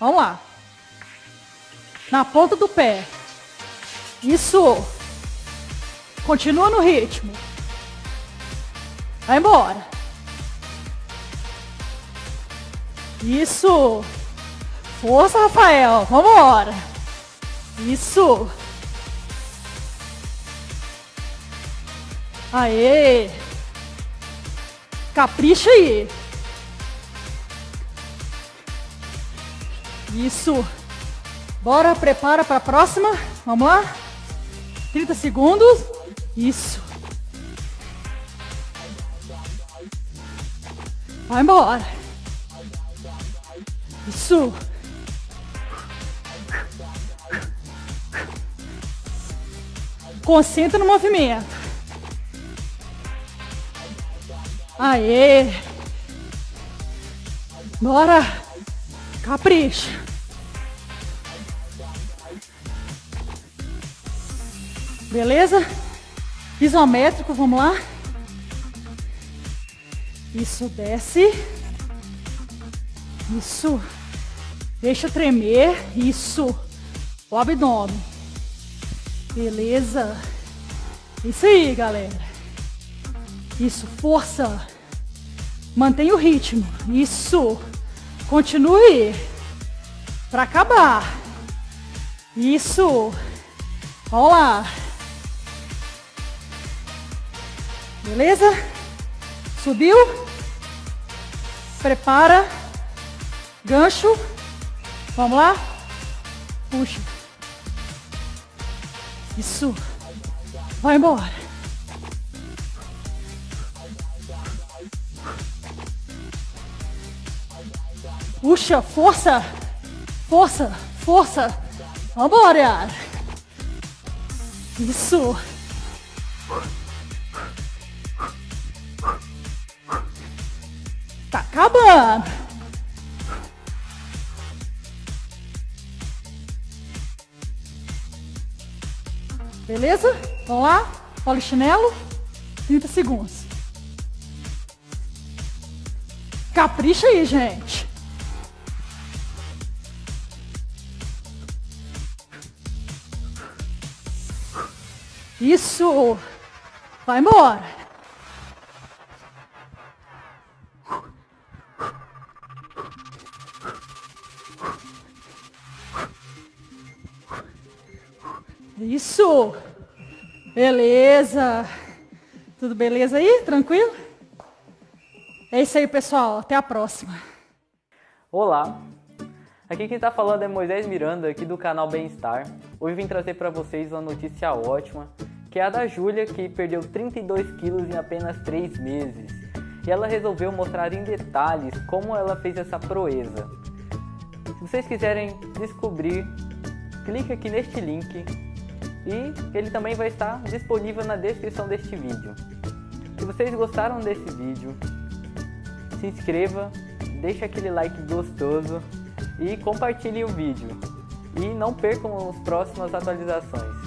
Vamos lá. Na ponta do pé. Isso. Continua no ritmo. Vai embora. Isso. Força, Rafael. Vamos embora. Isso. Aê. Capricha aí. Isso. Bora, prepara para a próxima. Vamos lá. 30 segundos. Isso. Vai embora. Isso. Concentra no movimento. Aê. Bora. Capricha. Beleza? Isométrico, vamos lá. Isso, desce. Isso. Deixa tremer. Isso. O abdômen. Beleza. Isso aí, galera. Isso, força. Mantenha o ritmo. Isso. Continue. Para acabar. Isso. Vamos lá. Beleza? Subiu. Prepara. Gancho. Vamos lá. Puxa. Isso. Vai embora. Puxa, força. Força, força. Vambora. Isso. Tá acabando. Beleza? Vamos lá? Polichinelo. 30 segundos. Capricha aí, gente. Isso. Vai embora. Isso! Beleza! Tudo beleza aí? Tranquilo? É isso aí, pessoal. Até a próxima. Olá! Aqui quem está falando é Moisés Miranda, aqui do canal Bem-Estar. Hoje vim trazer para vocês uma notícia ótima, que é a da Júlia, que perdeu 32 quilos em apenas 3 meses. E ela resolveu mostrar em detalhes como ela fez essa proeza. Se vocês quiserem descobrir, clique aqui neste link e ele também vai estar disponível na descrição deste vídeo. Se vocês gostaram desse vídeo, se inscreva, deixe aquele like gostoso e compartilhe o vídeo. E não percam as próximas atualizações.